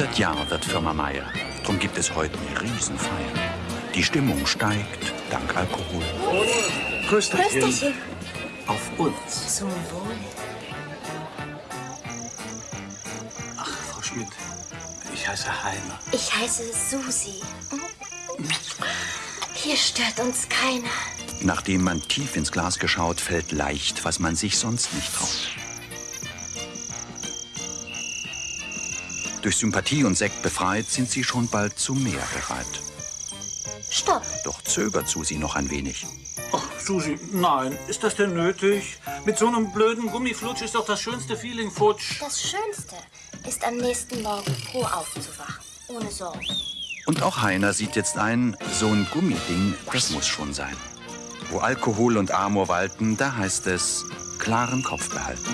100 Jahre wird Firma Meier. Drum gibt es heute eine Riesenfeier. Die Stimmung steigt dank Alkohol. Prösterchen. Prösterchen. Auf uns. Zum Wohl. Ach, Frau Schmidt, ich heiße Heiner. Ich heiße Susi. Hier stört uns keiner. Nachdem man tief ins Glas geschaut, fällt leicht, was man sich sonst nicht traut. Durch Sympathie und Sekt befreit, sind sie schon bald zu mehr bereit. Stopp. Doch zögert Susi noch ein wenig. Ach, Susi, nein, ist das denn nötig? Mit so einem blöden Gummiflutsch ist doch das schönste Feeling futsch. Das Schönste ist am nächsten Morgen froh aufzuwachen. Ohne Sorgen. Und auch Heiner sieht jetzt ein, so ein Gummiding, das muss schon sein. Wo Alkohol und Amor walten, da heißt es, klaren Kopf behalten.